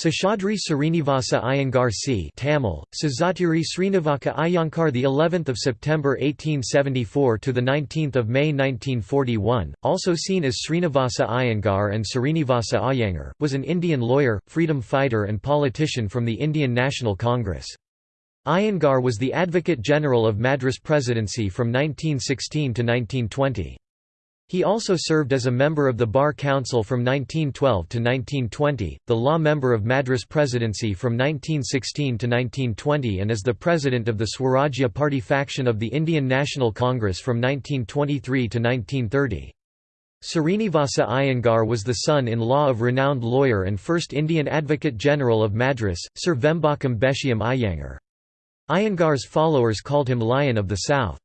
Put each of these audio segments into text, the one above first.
Seshadri Srinivasa Iyengar c. Tamil, Sazatiri Srinivaka Iyengar the 11th of September 1874 to the 19th of May 1941, also seen as Srinivasa Iyengar and Srinivasa Iyengar, was an Indian lawyer, freedom fighter and politician from the Indian National Congress. Iyengar was the Advocate General of Madras Presidency from 1916 to 1920. He also served as a member of the Bar Council from 1912 to 1920, the law member of Madras Presidency from 1916 to 1920 and as the president of the Swarajya Party faction of the Indian National Congress from 1923 to 1930. Srinivasa Iyengar was the son-in-law of renowned lawyer and first Indian Advocate General of Madras, Sir Vembakam Bashyam Iyengar. Iyengar's followers called him Lion of the South.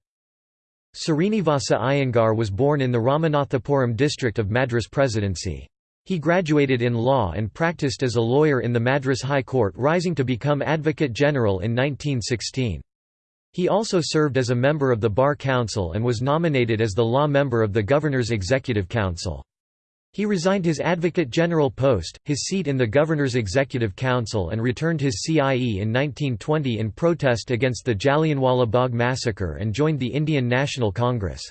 Srinivasa Iyengar was born in the Ramanathapuram district of Madras Presidency. He graduated in law and practiced as a lawyer in the Madras High Court rising to become Advocate General in 1916. He also served as a member of the Bar Council and was nominated as the law member of the Governor's Executive Council. He resigned his Advocate General post, his seat in the Governor's Executive Council and returned his CIE in 1920 in protest against the Jallianwala Bagh massacre and joined the Indian National Congress.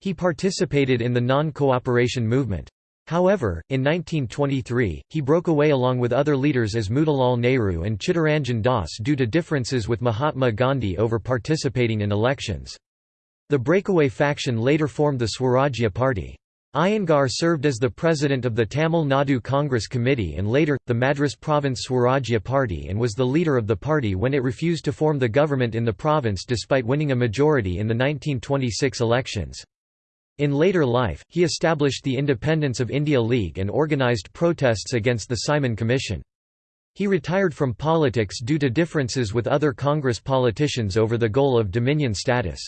He participated in the non-cooperation movement. However, in 1923, he broke away along with other leaders as Motilal Nehru and Chittaranjan Das due to differences with Mahatma Gandhi over participating in elections. The breakaway faction later formed the Swarajya Party. Iyengar served as the president of the Tamil Nadu Congress Committee and later, the Madras Province Swarajya Party and was the leader of the party when it refused to form the government in the province despite winning a majority in the 1926 elections. In later life, he established the Independence of India League and organised protests against the Simon Commission. He retired from politics due to differences with other Congress politicians over the goal of dominion status.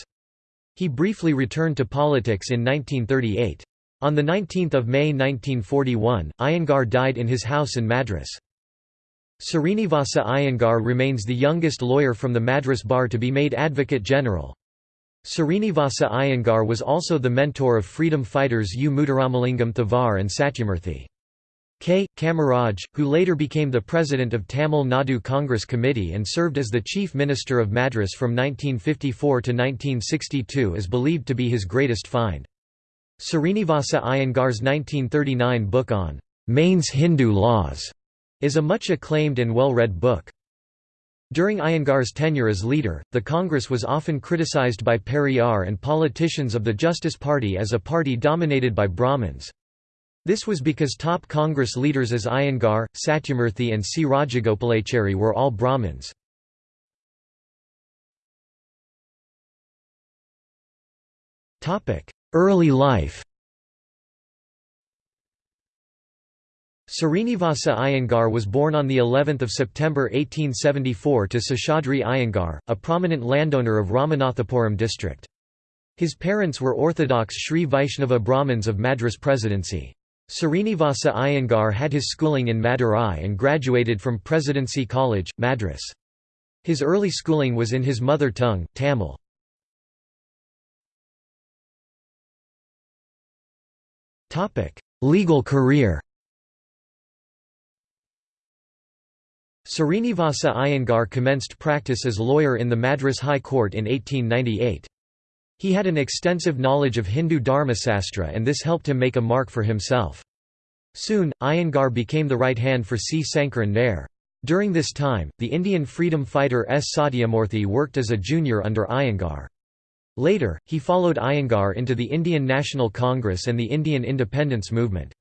He briefly returned to politics in 1938. On 19 May 1941, Iyengar died in his house in Madras. Srinivasa Iyengar remains the youngest lawyer from the Madras Bar to be made Advocate General. Srinivasa Iyengar was also the mentor of freedom fighters U. Muthuramalingam Thevar and Satyamurthy. K. Kamaraj, who later became the president of Tamil Nadu Congress Committee and served as the chief minister of Madras from 1954 to 1962 is believed to be his greatest find. Srinivasa Iyengar's 1939 book on Mayne's Hindu laws is a much acclaimed and well-read book. During Iyengar's tenure as leader, the Congress was often criticized by Periyar and politicians of the Justice Party as a party dominated by Brahmins. This was because top Congress leaders as Iyengar, Satyamurthy and C. Rajagopalachari were all Brahmins. Early life Srinivasa Iyengar was born on the 11th of September 1874 to Seshadri Iyengar, a prominent landowner of Ramanathapuram district. His parents were Orthodox Sri Vaishnava Brahmins of Madras Presidency. Srinivasa Iyengar had his schooling in Madurai and graduated from Presidency College, Madras. His early schooling was in his mother tongue, Tamil. Legal career Srinivasa Iyengar commenced practice as lawyer in the Madras High Court in 1898. He had an extensive knowledge of Hindu Dharmasastra and this helped him make a mark for himself. Soon, Iyengar became the right hand for C. Sankaran Nair. During this time, the Indian freedom fighter S. Satyamurthy worked as a junior under Iyengar. Later, he followed Iyengar into the Indian National Congress and the Indian independence movement.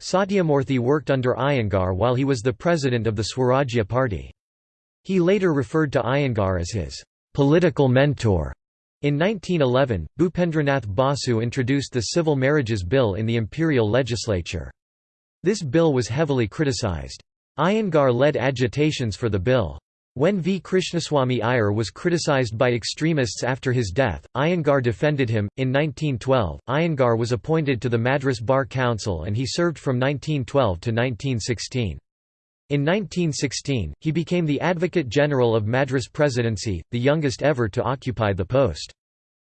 Satyamurthy worked under Iyengar while he was the president of the Swarajya Party. He later referred to Iyengar as his political mentor. In 1911, Bhupendranath Basu introduced the Civil Marriages Bill in the imperial legislature. This bill was heavily criticized. Iyengar led agitations for the bill. When V. Krishnaswamy Iyer was criticized by extremists after his death, Iyengar defended him. In 1912, Iyengar was appointed to the Madras Bar Council and he served from 1912 to 1916. In 1916, he became the Advocate General of Madras Presidency, the youngest ever to occupy the post.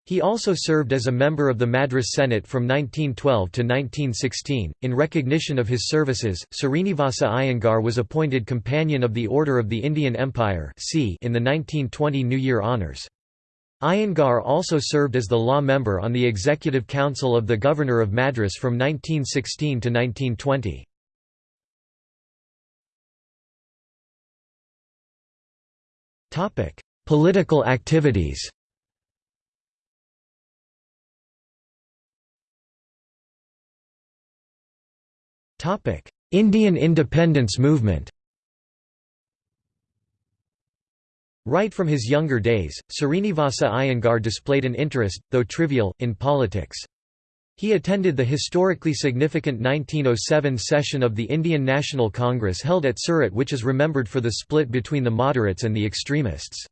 He also served as a member of the Madras Senate from 1912 to 1916. In recognition of his services, Srinivasa Iyengar was appointed Companion of the Order of the Indian Empire in the 1920 New Year Honours. Iyengar also served as the law member on the Executive Council of the Governor of Madras from 1916 to 1920. Political activities Indian independence movement Right from his younger days, Srinivasa Iyengar displayed an interest, though trivial, in politics. He attended the historically significant 1907 session of the Indian National Congress held at Surat which is remembered for the split between the moderates and the extremists.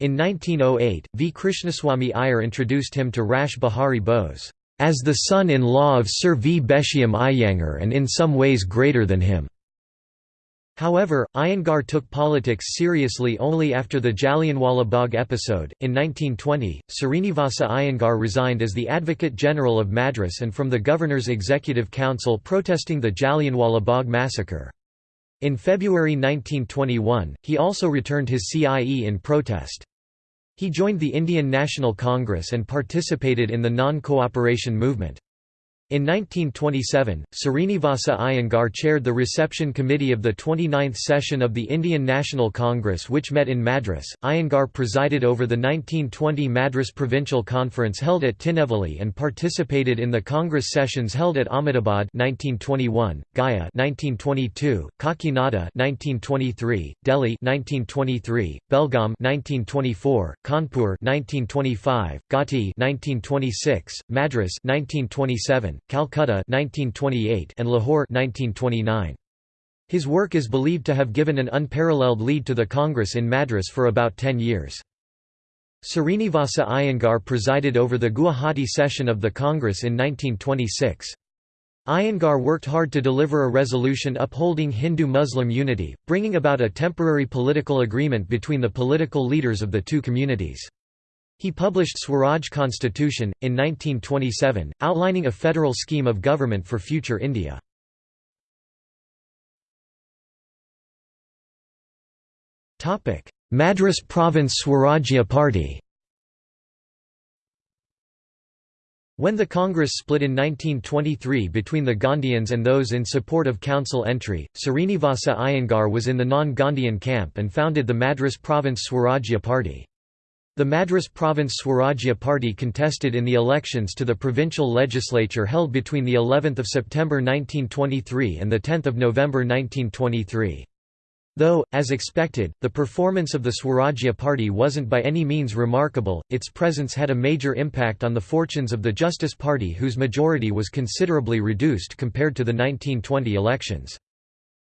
In 1908, V. Krishnaswamy Iyer introduced him to Rash Behari Bose as the son-in-law of Sir V. Bashyam Iyengar and in some ways greater than him. However, Iyengar took politics seriously only after the Jallianwala Bagh episode. In 1920, Srinivasa Iyengar resigned as the Advocate General of Madras and from the Governor's Executive Council protesting the Jallianwala Bagh massacre. In February 1921, he also returned his CIE in protest. He joined the Indian National Congress and participated in the non-cooperation movement. In 1927, Srinivasa Iyengar chaired the reception committee of the 29th session of the Indian National Congress which met in Madras. Iyengar presided over the 1920 Madras Provincial Conference held at Tinnevelly and participated in the Congress sessions held at Ahmedabad 1921, Gaya 1922, Kakinada 1923, Delhi 1923, Belgaum 1924, Kanpur 1925, Gauhati 1926, Madras 1927, Calcutta 1928 and Lahore 1929. His work is believed to have given an unparalleled lead to the Congress in Madras for about ten years. Srinivasa Iyengar presided over the Guwahati session of the Congress in 1926. Iyengar worked hard to deliver a resolution upholding Hindu-Muslim unity, bringing about a temporary political agreement between the political leaders of the two communities. He published Swaraj Constitution, in 1927, outlining a federal scheme of government for future India. Madras Province Swarajya Party When the Congress split in 1923 between the Gandhians and those in support of council entry, Srinivasa Iyengar was in the non-Gandhian camp and founded the Madras Province Swarajya Party. The Madras Province Swarajya Party contested in the elections to the provincial legislature held between the 11th of September 1923 and the 10th of November 1923. Though, as expected, the performance of the Swarajya Party wasn't by any means remarkable, its presence had a major impact on the fortunes of the Justice Party whose majority was considerably reduced compared to the 1920 elections.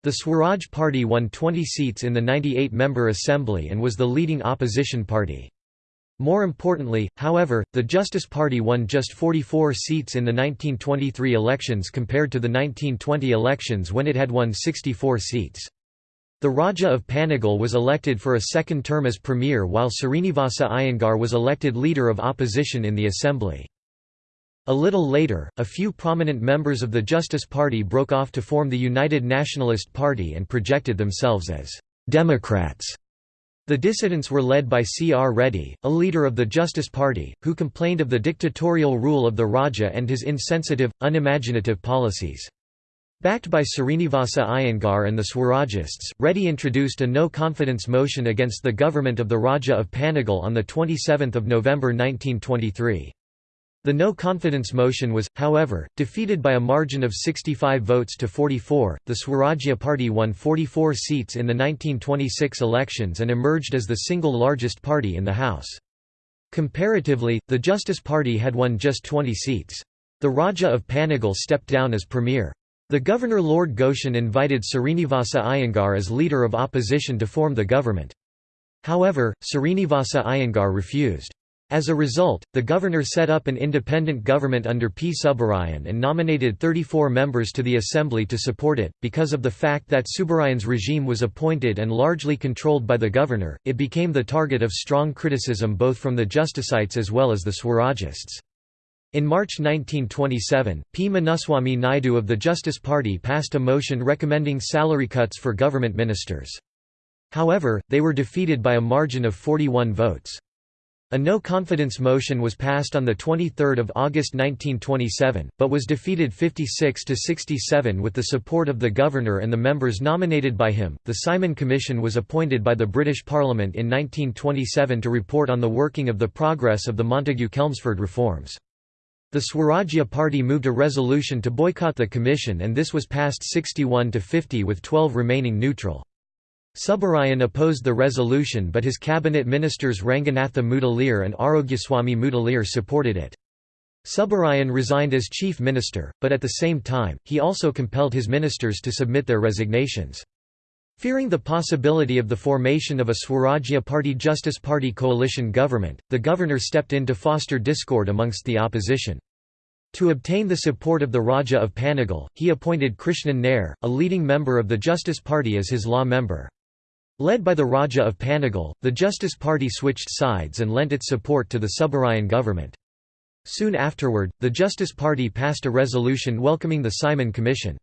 The Swaraj Party won 20 seats in the 98-member assembly and was the leading opposition party. More importantly, however, the Justice Party won just 44 seats in the 1923 elections compared to the 1920 elections when it had won 64 seats. The Raja of Panagal was elected for a second term as premier while Srinivasa Iyengar was elected leader of opposition in the assembly. A little later, a few prominent members of the Justice Party broke off to form the United Nationalist Party and projected themselves as «Democrats» The dissidents were led by C. R. Reddy, a leader of the Justice Party, who complained of the dictatorial rule of the Raja and his insensitive, unimaginative policies. Backed by Srinivasa Iyengar and the Swarajists, Reddy introduced a no-confidence motion against the government of the Raja of Panagal on 27 November 1923. The no-confidence motion was, however, defeated by a margin of 65 votes to 44. The Swarajya Party won 44 seats in the 1926 elections and emerged as the single largest party in the House. Comparatively, the Justice Party had won just 20 seats. The Raja of Panagal stepped down as premier. The Governor Lord Goschen invited Srinivasa Iyengar as leader of opposition to form the government. However, Srinivasa Iyengar refused. As a result, the governor set up an independent government under P. Subbarayan and nominated 34 members to the assembly to support it. Because of the fact that Subbarayan's regime was appointed and largely controlled by the governor, it became the target of strong criticism both from the Justicites as well as the Swarajists. In March 1927, P. Munuswamy Naidu of the Justice Party passed a motion recommending salary cuts for government ministers. However, they were defeated by a margin of 41 votes. A no-confidence motion was passed on 23 August 1927, but was defeated 56 to 67 with the support of the governor and the members nominated by him. The Simon Commission was appointed by the British Parliament in 1927 to report on the working of the progress of the Montagu-Chelmsford reforms. The Swarajya Party moved a resolution to boycott the commission and this was passed 61 to 50 with 12 remaining neutral. Subbarayan opposed the resolution but his cabinet ministers Ranganatha Mudaliar and Arogyaswamy Mudaliar supported it. Subbarayan resigned as chief minister, but at the same time, he also compelled his ministers to submit their resignations. Fearing the possibility of the formation of a Swarajya Party Justice Party coalition government, the governor stepped in to foster discord amongst the opposition. To obtain the support of the Raja of Panagal, he appointed Krishnan Nair, a leading member of the Justice Party as his law member. Led by the Raja of Panagal, the Justice Party switched sides and lent its support to the Subbarayan government. Soon afterward, the Justice Party passed a resolution welcoming the Simon Commission.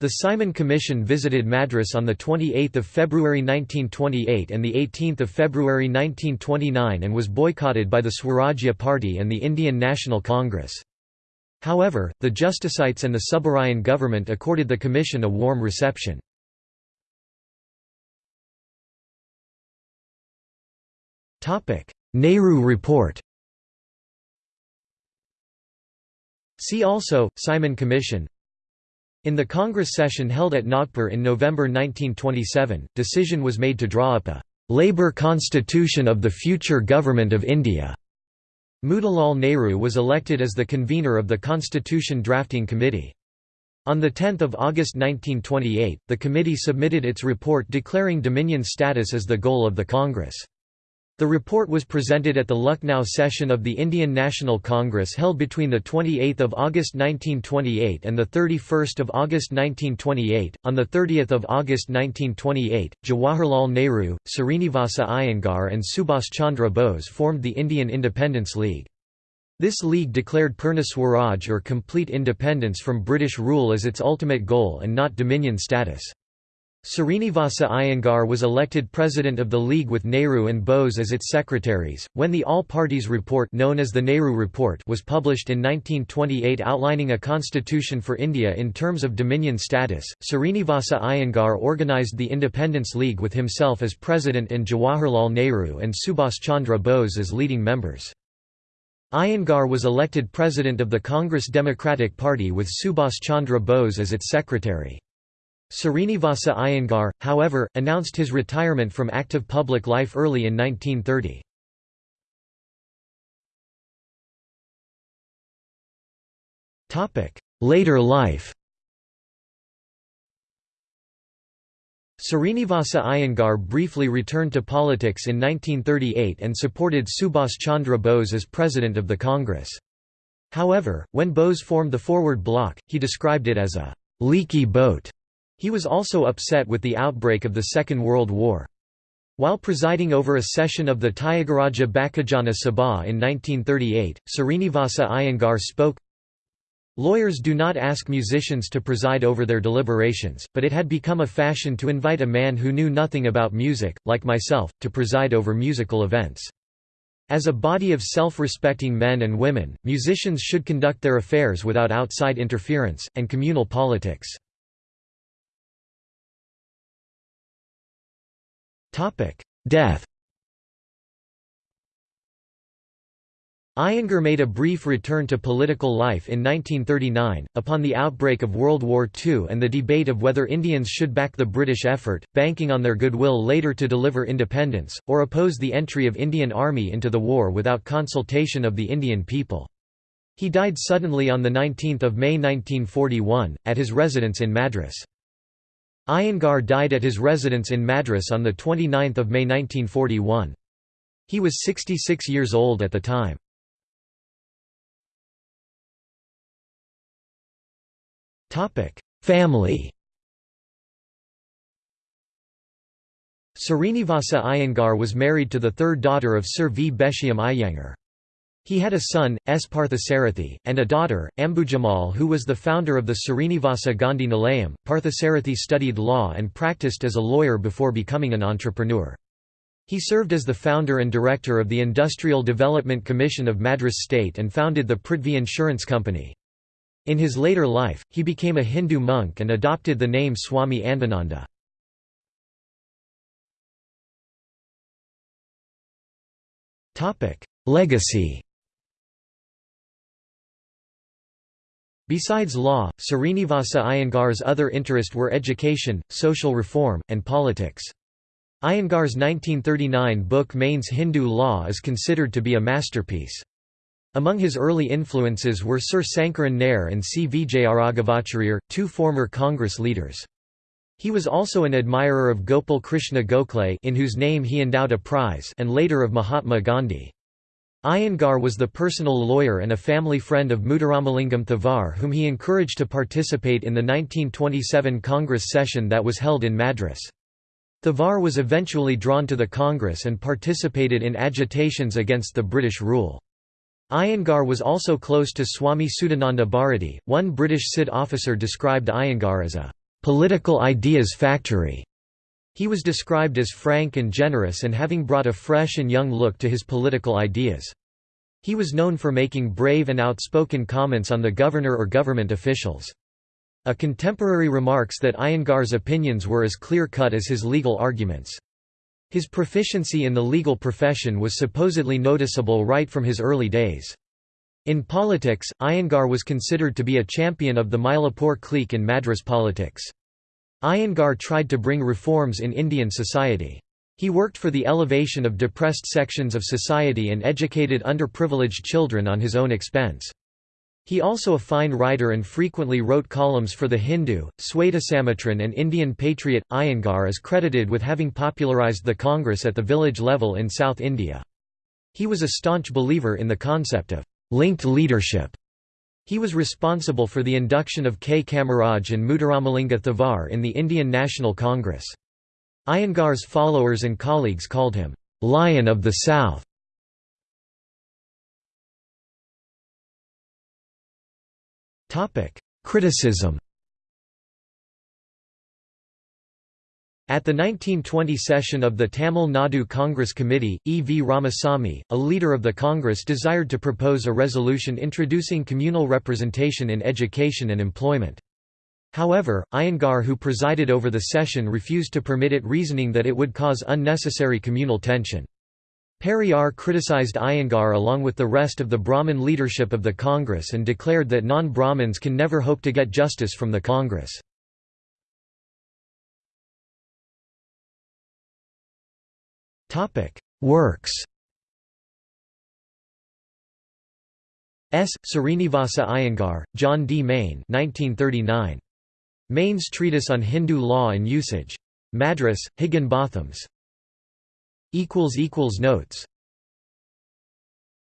The Simon Commission visited Madras on 28 February 1928 and 18 February 1929 and was boycotted by the Swarajya Party and the Indian National Congress. However, the Justicites and the Subbarayan government accorded the commission a warm reception. Nehru Report See also, Simon Commission In the Congress session held at Nagpur in November 1927, decision was made to draw up a «Labour Constitution of the future Government of India». Motilal Nehru was elected as the convener of the Constitution Drafting Committee. On 10 August 1928, the committee submitted its report declaring Dominion status as the goal of the Congress. The report was presented at the Lucknow session of the Indian National Congress held between 28 August 1928 and 31 August 1928. On 30 August 1928, Jawaharlal Nehru, Srinivasa Iyengar and Subhas Chandra Bose formed the Indian Independence League. This league declared Purna Swaraj or complete independence from British rule as its ultimate goal and not dominion status. Srinivasa Iyengar was elected president of the League with Nehru and Bose as its secretaries. When the All Parties Report known as the Nehru Report was published in 1928 outlining a constitution for India in terms of dominion status, Srinivasa Iyengar organized the Independence League with himself as president and Jawaharlal Nehru and Subhas Chandra Bose as leading members. Iyengar was elected president of the Congress Democratic Party with Subhas Chandra Bose as its secretary. Srinivasa Iyengar, however, announced his retirement from active public life early in 1930. Later life Srinivasa Iyengar briefly returned to politics in 1938 and supported Subhas Chandra Bose as president of the Congress. However, when Bose formed the Forward Bloc, he described it as a «leaky boat» He was also upset with the outbreak of the Second World War. While presiding over a session of the Tyagaraja Bhakajana Sabha in 1938, Srinivasa Iyengar spoke, Lawyers do not ask musicians to preside over their deliberations, but it had become a fashion to invite a man who knew nothing about music, like myself, to preside over musical events. As a body of self-respecting men and women, musicians should conduct their affairs without outside interference, and communal politics. Death Iyengar made a brief return to political life in 1939, upon the outbreak of World War II and the debate of whether Indians should back the British effort, banking on their goodwill later to deliver independence, or oppose the entry of Indian Army into the war without consultation of the Indian people. He died suddenly on 19 May 1941, at his residence in Madras. Iyengar died at his residence in Madras on 29 May 1941. He was 66 years old at the time. Family Srinivasa Iyengar was married to the third daughter of Sir V. Bashyam Iyengar. He had a son, S. Parthasarathi, and a daughter, Ambujammal who was the founder of the Srinivasa Gandhi Nilayam. Parthasarathi studied law and practiced as a lawyer before becoming an entrepreneur. He served as the founder and director of the Industrial Development Commission of Madras State and founded the Prithvi Insurance Company. In his later life, he became a Hindu monk and adopted the name Swami Andananda. Legacy Besides law, Srinivasa Iyengar's other interest were education, social reform, and politics. Iyengar's 1939 book Mayne's Hindu Law is considered to be a masterpiece. Among his early influences were Sir Sankaran Nair and C. Vijayaraghavacharya, two former Congress leaders. He was also an admirer of Gopal Krishna Gokhale in whose name he endowed a prize and later of Mahatma Gandhi. Iyengar was the personal lawyer and a family friend of Muthuramalingam Thevar whom he encouraged to participate in the 1927 Congress session that was held in Madras. Thevar was eventually drawn to the Congress and participated in agitations against the British rule. Iyengar was also close to Swami Shuddhananda Bharati. One British CID officer described Iyengar as a political ideas factory. He was described as frank and generous and having brought a fresh and young look to his political ideas. He was known for making brave and outspoken comments on the governor or government officials. A contemporary remarks that Iyengar's opinions were as clear-cut as his legal arguments. His proficiency in the legal profession was supposedly noticeable right from his early days. In politics, Iyengar was considered to be a champion of the Mylapore clique in Madras politics. Iyengar tried to bring reforms in Indian society. He worked for the elevation of depressed sections of society and educated underprivileged children on his own expense. He also a fine writer and frequently wrote columns for The Hindu, Swadesamitran and Indian Patriot. Iyengar is credited with having popularized the Congress at the village level in South India. He was a staunch believer in the concept of linked leadership. He was responsible for the induction of K. Kamaraj and Muthuramalinga Thevar in the Indian National Congress. Iyengar's followers and colleagues called him, "'Lion of the South". Criticism At the 1920 session of the Tamil Nadu Congress Committee, E. V. Ramasamy, a leader of the Congress desired to propose a resolution introducing communal representation in education and employment. However, Iyengar who presided over the session refused to permit it reasoning that it would cause unnecessary communal tension. Periyar criticized Iyengar along with the rest of the Brahmin leadership of the Congress and declared that non-Brahmins can never hope to get justice from the Congress. Works S. Srinivasa Iyengar, John D. Mayne 1939. Mayne's Treatise on Hindu Law and Usage. Madras, Higginbothams. Equals equals Notes